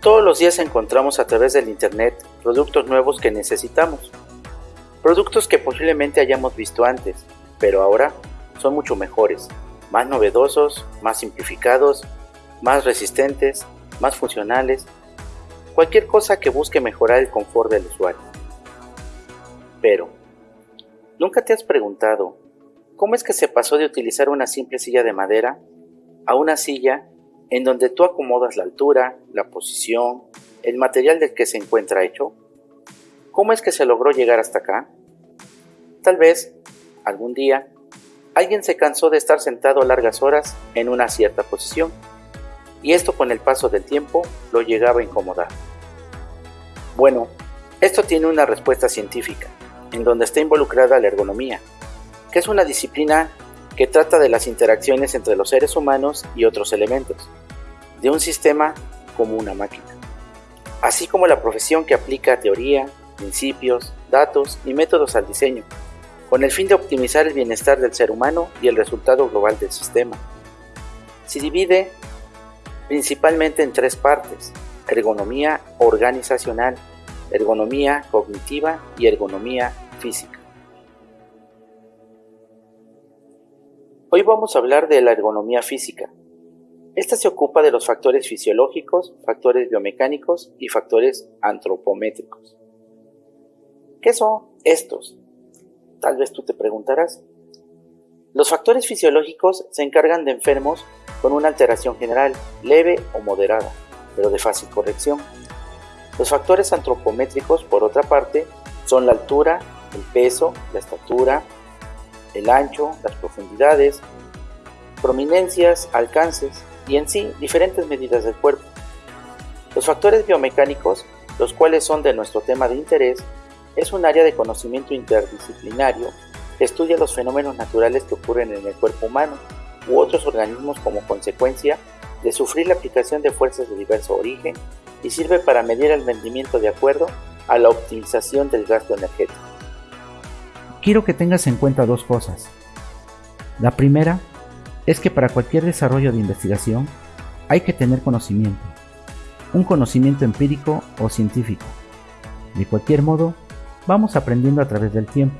Todos los días encontramos a través del Internet productos nuevos que necesitamos. Productos que posiblemente hayamos visto antes, pero ahora son mucho mejores, más novedosos, más simplificados, más resistentes, más funcionales, cualquier cosa que busque mejorar el confort del usuario. Pero, ¿nunca te has preguntado cómo es que se pasó de utilizar una simple silla de madera a una silla en donde tú acomodas la altura, la posición, el material del que se encuentra hecho? ¿Cómo es que se logró llegar hasta acá? Tal vez, algún día, alguien se cansó de estar sentado largas horas en una cierta posición, y esto con el paso del tiempo lo llegaba a incomodar. Bueno, esto tiene una respuesta científica, en donde está involucrada la ergonomía, que es una disciplina que trata de las interacciones entre los seres humanos y otros elementos, de un sistema como una máquina, así como la profesión que aplica teoría, principios, datos y métodos al diseño, con el fin de optimizar el bienestar del ser humano y el resultado global del sistema. Se divide principalmente en tres partes, ergonomía organizacional, ergonomía cognitiva y ergonomía física. Hoy vamos a hablar de la ergonomía física. Esta se ocupa de los factores fisiológicos, factores biomecánicos y factores antropométricos. ¿Qué son estos? Tal vez tú te preguntarás. Los factores fisiológicos se encargan de enfermos con una alteración general, leve o moderada, pero de fácil corrección. Los factores antropométricos, por otra parte, son la altura, el peso, la estatura, el ancho, las profundidades, prominencias, alcances y en sí diferentes medidas del cuerpo. Los factores biomecánicos, los cuales son de nuestro tema de interés, es un área de conocimiento interdisciplinario que estudia los fenómenos naturales que ocurren en el cuerpo humano u otros organismos como consecuencia de sufrir la aplicación de fuerzas de diverso origen y sirve para medir el rendimiento de acuerdo a la optimización del gasto energético quiero que tengas en cuenta dos cosas. La primera es que para cualquier desarrollo de investigación hay que tener conocimiento, un conocimiento empírico o científico. De cualquier modo, vamos aprendiendo a través del tiempo.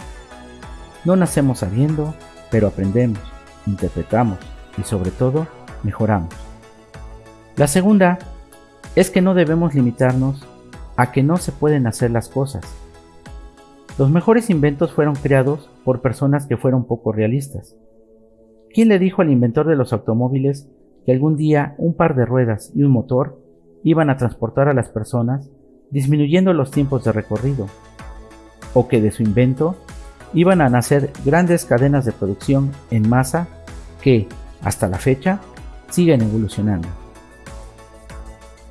No nacemos sabiendo, pero aprendemos, interpretamos y sobre todo mejoramos. La segunda es que no debemos limitarnos a que no se pueden hacer las cosas, los mejores inventos fueron creados por personas que fueron poco realistas. ¿Quién le dijo al inventor de los automóviles que algún día un par de ruedas y un motor iban a transportar a las personas disminuyendo los tiempos de recorrido? ¿O que de su invento iban a nacer grandes cadenas de producción en masa que, hasta la fecha, siguen evolucionando?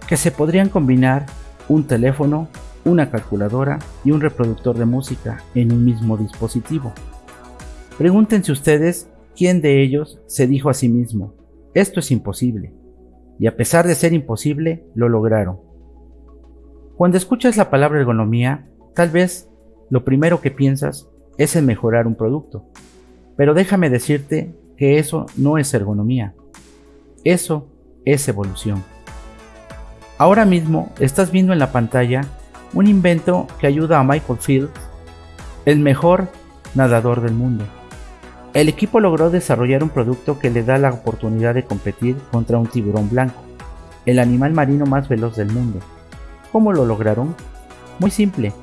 Que se podrían combinar un teléfono una calculadora y un reproductor de música en un mismo dispositivo. Pregúntense ustedes quién de ellos se dijo a sí mismo, esto es imposible, y a pesar de ser imposible, lo lograron. Cuando escuchas la palabra ergonomía, tal vez lo primero que piensas es en mejorar un producto, pero déjame decirte que eso no es ergonomía, eso es evolución. Ahora mismo estás viendo en la pantalla un invento que ayuda a Michael Fields, el mejor nadador del mundo. El equipo logró desarrollar un producto que le da la oportunidad de competir contra un tiburón blanco, el animal marino más veloz del mundo. ¿Cómo lo lograron? Muy simple.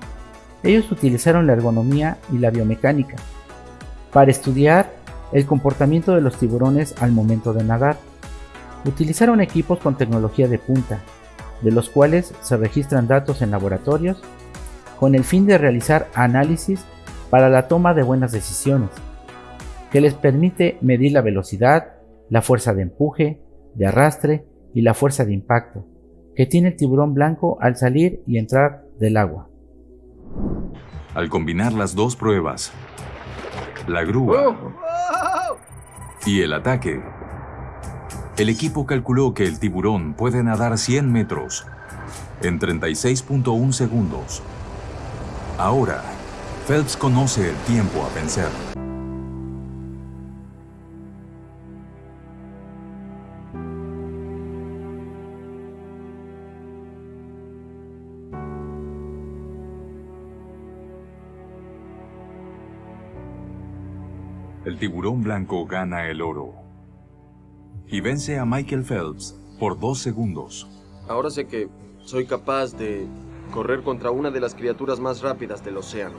Ellos utilizaron la ergonomía y la biomecánica para estudiar el comportamiento de los tiburones al momento de nadar. Utilizaron equipos con tecnología de punta, de los cuales se registran datos en laboratorios con el fin de realizar análisis para la toma de buenas decisiones, que les permite medir la velocidad, la fuerza de empuje, de arrastre y la fuerza de impacto que tiene el tiburón blanco al salir y entrar del agua. Al combinar las dos pruebas, la grúa y el ataque, el equipo calculó que el tiburón puede nadar 100 metros en 36.1 segundos. Ahora, Phelps conoce el tiempo a vencer. El tiburón blanco gana el oro. Y vence a Michael Phelps por dos segundos. Ahora sé que soy capaz de correr contra una de las criaturas más rápidas del océano.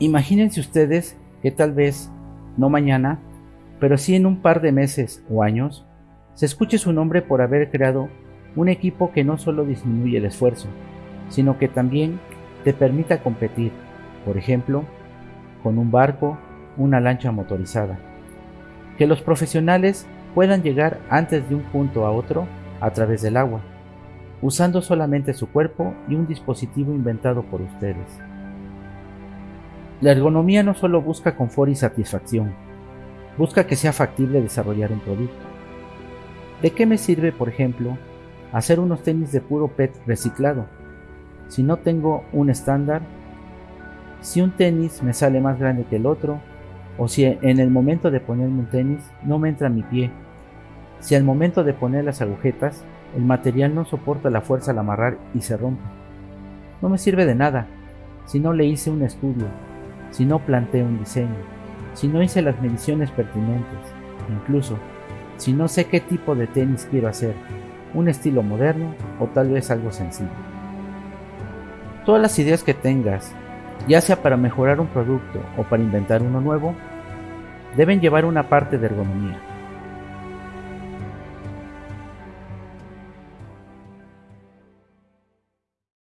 Imagínense ustedes que tal vez, no mañana, pero sí en un par de meses o años, se escuche su nombre por haber creado un equipo que no solo disminuye el esfuerzo, sino que también te permita competir, por ejemplo, con un barco, una lancha motorizada. Que los profesionales puedan llegar antes de un punto a otro a través del agua, usando solamente su cuerpo y un dispositivo inventado por ustedes. La ergonomía no solo busca confort y satisfacción, busca que sea factible desarrollar un producto. ¿De qué me sirve, por ejemplo, hacer unos tenis de puro PET reciclado si no tengo un estándar? Si un tenis me sale más grande que el otro, o si en el momento de ponerme un tenis no me entra mi pie, si al momento de poner las agujetas el material no soporta la fuerza al amarrar y se rompe. No me sirve de nada si no le hice un estudio si no planteé un diseño, si no hice las mediciones pertinentes, incluso si no sé qué tipo de tenis quiero hacer, un estilo moderno o tal vez algo sencillo. Todas las ideas que tengas, ya sea para mejorar un producto o para inventar uno nuevo, deben llevar una parte de ergonomía.